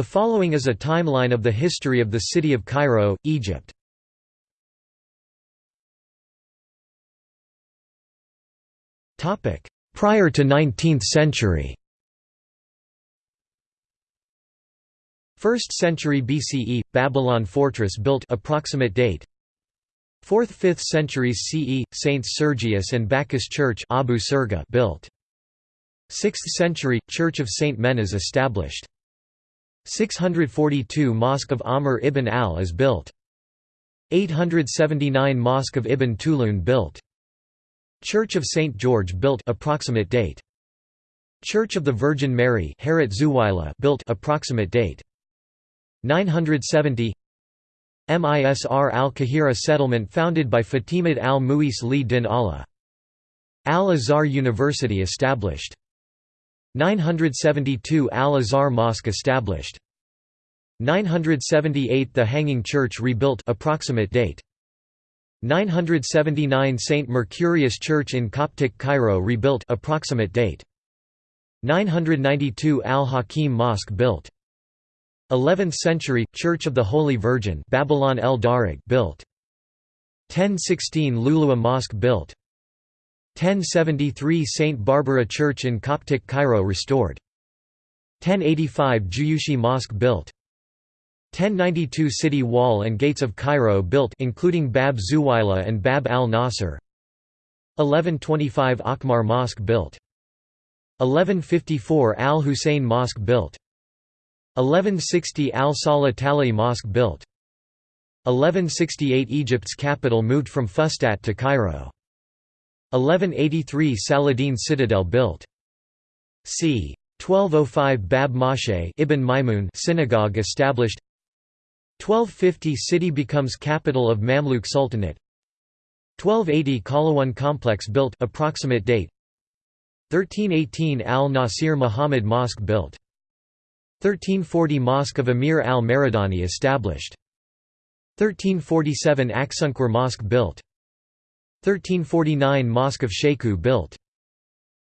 The following is a timeline of the history of the city of Cairo, Egypt. Prior to 19th century. 1st century BCE Babylon fortress built approximate date. 4th 5th centuries CE Saints Sergius and Bacchus Church Abu Sirga built. 6th century Church of Saint Menas established 642 Mosque of Amr ibn al is built 879 Mosque of Ibn Tulun built Church of St George built approximate date Church of the Virgin Mary built approximate date 970 Misr al-Kahira settlement founded by Fatimid al-Muis li din Allah. Al-Azhar University established. 972 Al-Azhar Mosque established. 978 The Hanging Church rebuilt approximate date. 979 St. Mercurius Church in Coptic Cairo rebuilt approximate date. 992 Al-Hakim Mosque built. 11th century Church of the Holy Virgin Babylon el built 1016 Lulua Mosque built 1073 St Barbara Church in Coptic Cairo restored. 1085 Juyushi Mosque built. 1092 City Wall and Gates of Cairo built including Bab Zuwaila and Bab al-Nasr. 1125 Akhmar Mosque built. 1154 Al-Hussein Mosque built. 1160 Al-Salah Tali Mosque built. 1168 Egypt's capital moved from Fustat to Cairo 1183 Saladin Citadel built c. 1205 Bab Moshe Ibn Maimun synagogue established 1250 city becomes capital of Mamluk Sultanate 1280 Kalawan complex built approximate date 1318 Al-Nasir Muhammad Mosque built 1340 Mosque of Emir al-Maridani established. 1347 Aksunkwar Mosque built. 1349 Mosque of Sheku built.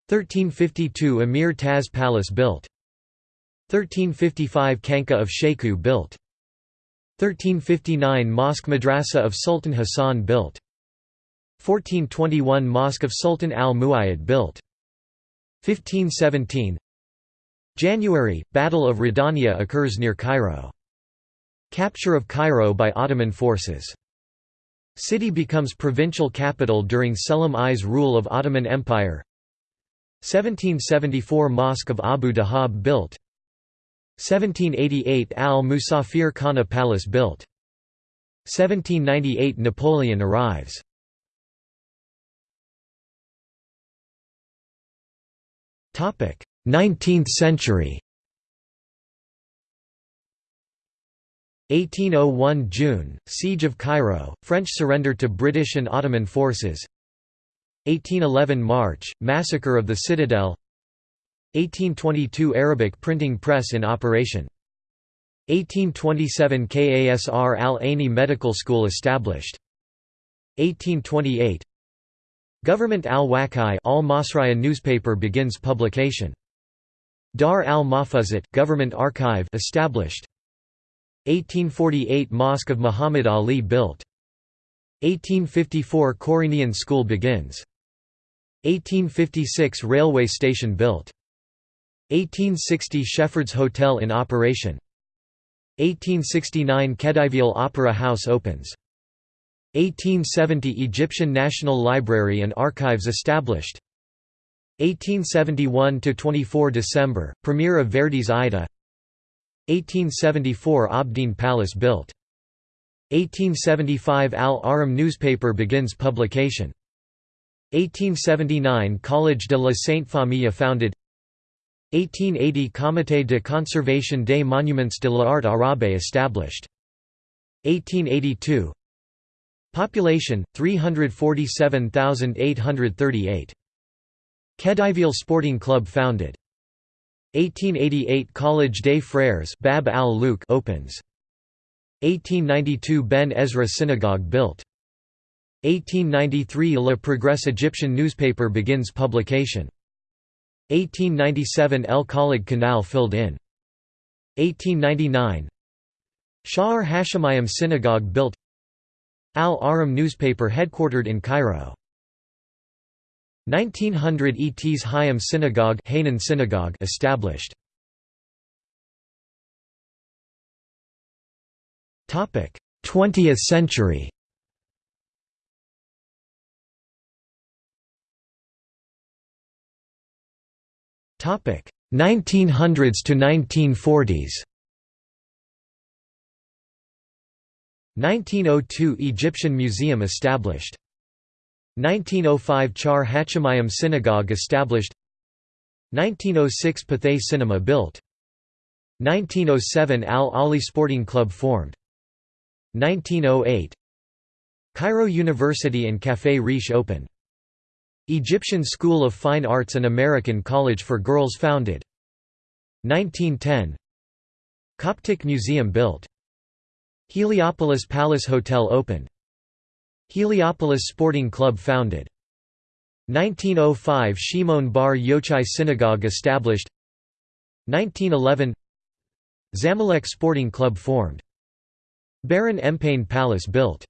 1352 Emir Taz Palace built. 1355 Kanka of Sheku built. 1359 Mosque Madrasa of Sultan Hassan built. 1421 Mosque of Sultan al-Muayyad built. 1517 January – Battle of Radania occurs near Cairo. Capture of Cairo by Ottoman forces. City becomes provincial capital during Selim I's rule of Ottoman Empire. 1774 Mosque of Abu Dahab built. 1788 Al-Musafir Khana Palace built. 1798 Napoleon arrives. Topic 19th century 1801 June, Siege of Cairo, French surrender to British and Ottoman forces. 1811 March, Massacre of the Citadel. 1822 Arabic printing press in operation. 1827 Kasr al-Aini Medical School established. 1828 Government al-Wakai al newspaper begins publication. Dar al-Mahfuzat government archive established 1848 Mosque of Muhammad Ali built. 1854 Corinian school begins. 1856 railway station built. 1860 Shepheard's Hotel in operation. 1869 Khedivial Opera House opens. 1870 Egyptian National Library and Archives established. 1871 to 24 December, premiere of Verdi's Aida 1874 Abdeen Palace built. 1875 Al-Ahram newspaper begins publication. 1879 Collège de la Sainte Famille founded 1880 Comité de conservation des monuments de l'art arabe established. 1882 Population 347,838 Khedivial Sporting Club founded. 1888 College des Frères Bab al opens. 1892 Ben Ezra Synagogue built. 1893 Le Progrès Egyptian newspaper begins publication. 1897 El Khalid Canal filled in. 1899 Sha'ar Hashemayim Synagogue built Al Ahram newspaper headquartered in Cairo 1900 Etz Chaim Synagogue Hanan Synagogue established. Topic 20th century. Topic 1900s to 1940s 1902 Egyptian Museum established 1905 Sha'ar Hashemayim Synagogue established. 1906 Pathé Cinema built. 1907 Al-Ahly Sporting Club formed. 1908 Cairo University and Café Riche opened. Egyptian School of Fine Arts and American College for Girls founded. 1910 Coptic Museum built. Heliopolis Palace Hotel opened Heliopolis Sporting Club founded 1905 Shimon Bar Yochai Synagogue established 1911 Zamalek Sporting Club formed Baron Empain Palace built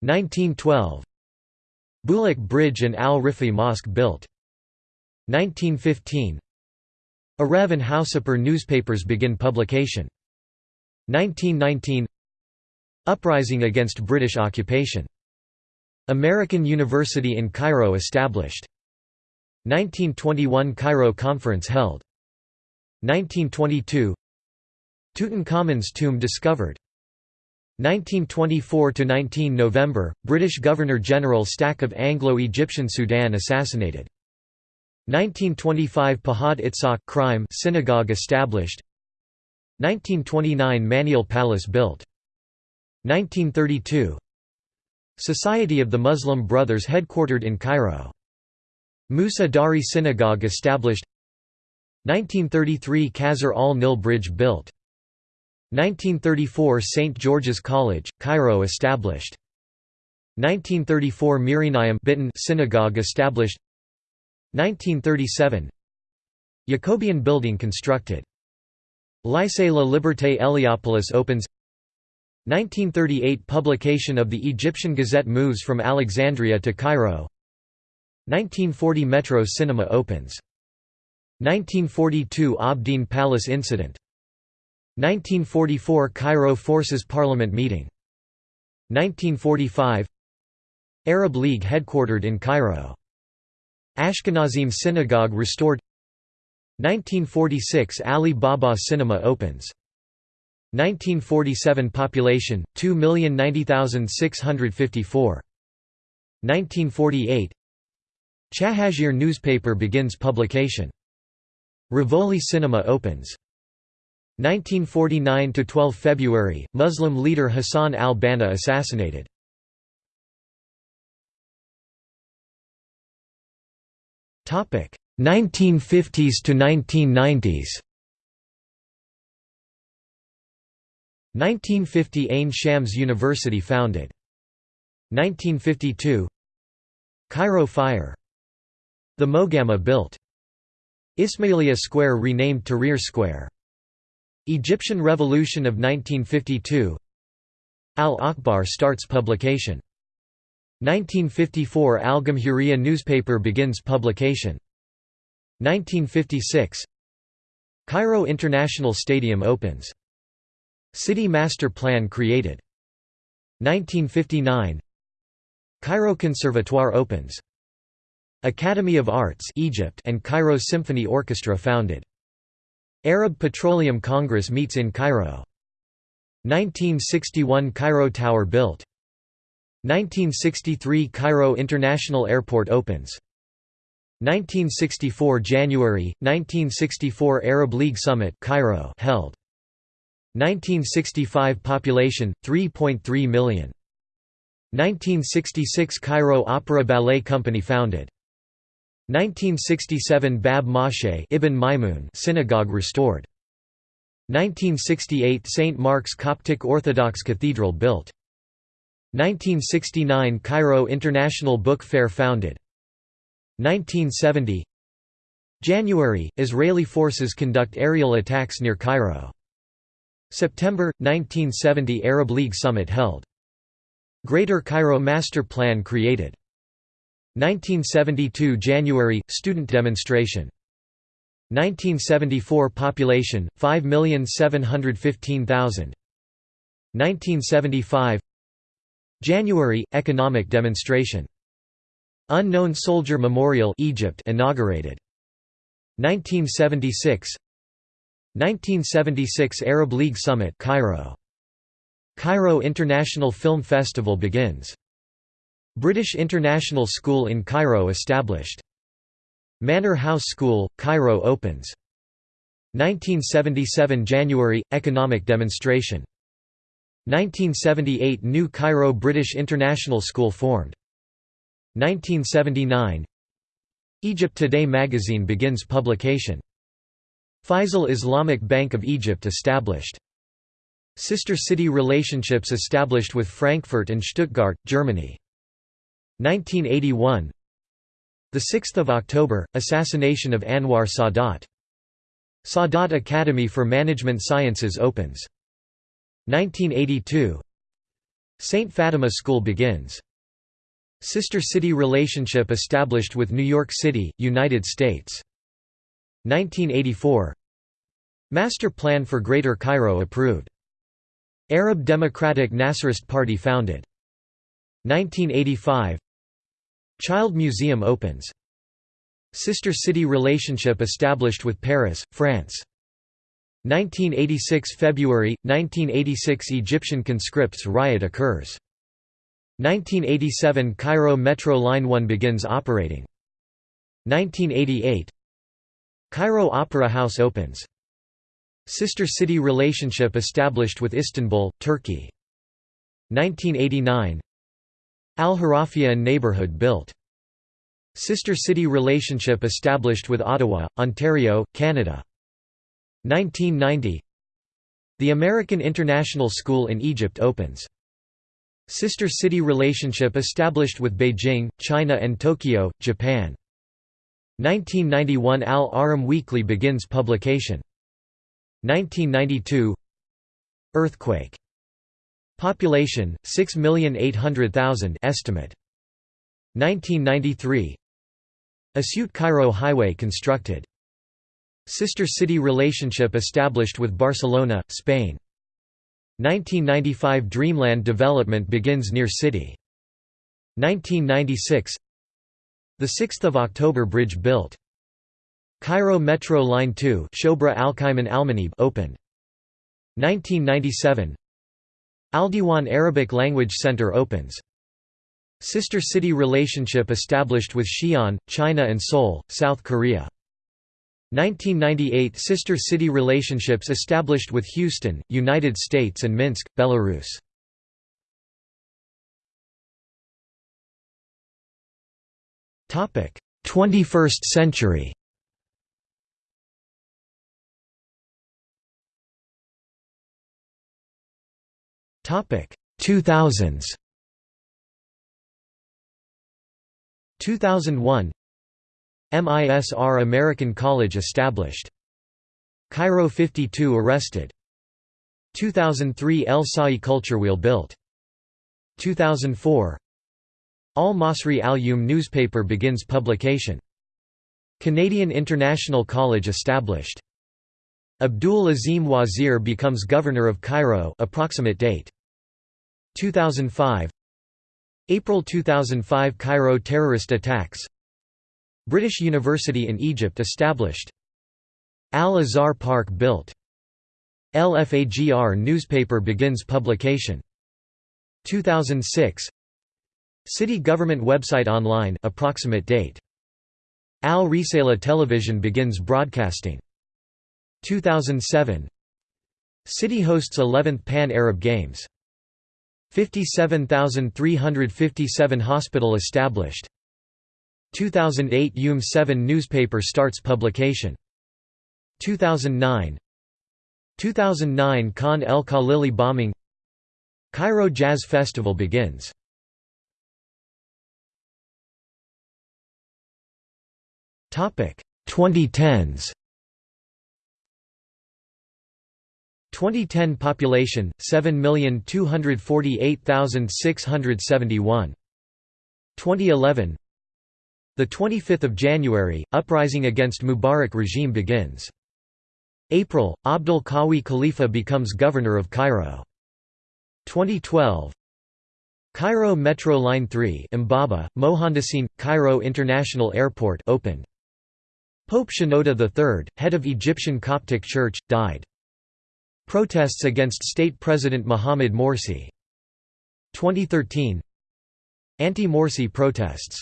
1912 Bulak Bridge and Al-Rifa'i Mosque built. 1915 Arev and Housaper newspapers begin publication. 1919 Uprising against British occupation. American University in Cairo established. 1921 Cairo Conference held. 1922 Tutankhamun's tomb discovered. 1924–19 November, British Governor-General Stack of Anglo-Egyptian Sudan assassinated. 1925 Pahad Itzhak crime synagogue established 1929 Manial Palace built 1932 Society of the Muslim Brothers headquartered in Cairo Musa Dari Synagogue established 1933 Qasr al-Nil Bridge built 1934 St. George's College, Cairo established. 1934 Mirinayim Biton synagogue established. 1937 Yacoubian building constructed. Lycée La Liberté Héliopolis opens 1938 Publication of the Egyptian Gazette moves from Alexandria to Cairo. 1940 Metro Cinema opens. 1942 Abdeen Palace incident. 1944 Cairo Forces Parliament meeting. 1945 Arab League headquartered in Cairo. Ashkenazim Synagogue restored. 1946 Ali Baba Cinema opens 1947 Population 2,090,654 1948 Chahazir newspaper begins publication. Rivoli Cinema opens. 1949 to 12 February Muslim leader Hassan al-Banna assassinated. Topic 1950s to 1990s 1950 Ain Shams University founded 1952 Cairo fire the Mogamma built Ismailia Square renamed Tahrir Square Egyptian Revolution of 1952 Al-Akhbar starts publication. 1954 Al-Gamhuriya newspaper begins publication. 1956 Cairo International Stadium opens. City Master Plan created. 1959 Cairo Conservatoire opens. Academy of Arts Egypt and Cairo Symphony Orchestra founded. Arab Petroleum Congress meets in Cairo. 1961 Cairo Tower built. 1963 Cairo International Airport opens. 1964 January 1964 Arab League Summit Cairo held. 1965 Population 3.3 million. 1966 Cairo Opera Ballet Company founded. 1967 Bab Moshe Ibn Maimun synagogue restored. 1968 St. Mark's Coptic Orthodox Cathedral built. 1969 Cairo International Book Fair founded. 1970 January – Israeli forces conduct aerial attacks near Cairo September 1970 Arab League summit held. Greater Cairo Master Plan created. 1972 January student demonstration. 1974 population 5,715,000. 1975 January economic demonstration. Unknown Soldier Memorial Egypt inaugurated. 1976 1976 Arab League Summit Cairo. Cairo International Film Festival begins. British International School in Cairo established. Manor House School, Cairo opens. 1977 January – Economic demonstration. 1978 New Cairo British International School formed. 1979 Egypt Today magazine begins publication. Faisal Islamic Bank of Egypt established. Sister city relationships established with Frankfurt and Stuttgart, Germany. 1981 6 October – Assassination of Anwar Sadat Sadat Academy for Management Sciences opens. 1982 St. Fatima School begins. Sister city relationship established with New York City, United States. 1984 Master Plan for Greater Cairo approved. Arab Democratic Nasserist Party founded. 1985 Child Museum opens. Sister city relationship established with Paris, France. 1986 February, 1986 Egyptian conscripts riot occurs. 1987 Cairo Metro Line 1 begins operating. 1988 Cairo Opera House opens. Sister city relationship established with Istanbul, Turkey. 1989 Al-Harafia neighborhood built. Sister city relationship established with Ottawa, Ontario, Canada. 1990 The American International School in Egypt opens. Sister city relationship established with Beijing, China and Tokyo, Japan. 1991 Al-Ahram Weekly begins publication. 1992 Earthquake. Population 6,800,000 estimate. 1993 Asyut Cairo Highway constructed. Sister city relationship established with Barcelona, Spain. 1995 Dreamland development begins near city. 1996 The 6th of October bridge built Cairo Metro Line 2 Shobra Almanib opened 1997 Aldiwan Arabic Language Center opens. Sister city relationship established with Xi'an, China and Seoul, South Korea. 1998 Sister city relationships established with Houston, United States and Minsk, Belarus. 21st century. Topic. 2000s 2001 MISR American College established. Cairo 52 arrested. 2003 El Sawy culture wheel built. 2004 Al Masri Al Yawm newspaper begins publication. Canadian International College established. Abdul Azim Wazir becomes governor of Cairo approximate date. 2005 April 2005 Cairo terrorist attacks. British University in Egypt established. Al-Azhar Park built. LFAGR newspaper begins publication. 2006 City government website online approximate date. Al Risala television begins broadcasting. 2007 City hosts 11th Pan-Arab Games. 57,357 Hospital established. 2008 Yawm 7 newspaper starts publication. 2009 2009 Khan el Khalili bombing. Cairo Jazz Festival begins Topic 2010s 2010 population 7248671 2011 the 25th of January uprising against Mubarak regime begins. April Abdul Qawi Khalifa becomes governor of Cairo. 2012 Cairo Metro Line 3 Mbaba, Mohandassine, Cairo International Airport opened. Pope Shenouda III, head of Egyptian Coptic Church, died. Protests against state president Mohamed Morsi 2013 Anti-Morsi protests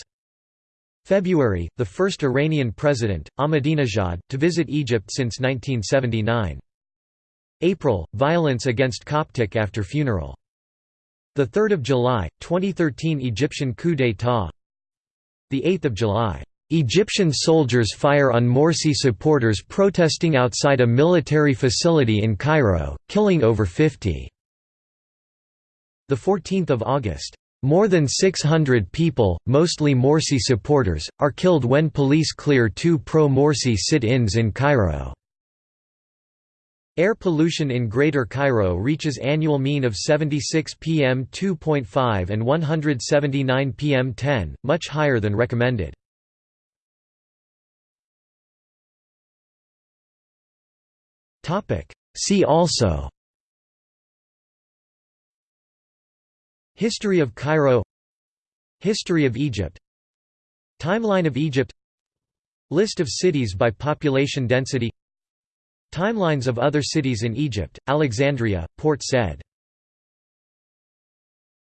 February, the first Iranian president, Ahmadinejad, to visit Egypt since 1979. April, violence against Coptic after funeral. 3 July, 2013 Egyptian coup d'état 8 July Egyptian soldiers fire on Morsi supporters protesting outside a military facility in Cairo, killing over 50. 14 August. More than 600 people, mostly Morsi supporters, are killed when police clear two pro-Morsi sit-ins in Cairo. Air pollution in Greater Cairo reaches annual mean of 76 pm 2.5 and 179 pm 10, much higher than recommended. See also. History of Cairo. History of Egypt. Timeline of Egypt. List of cities by population density. Timelines of other cities in Egypt, Alexandria, Port Said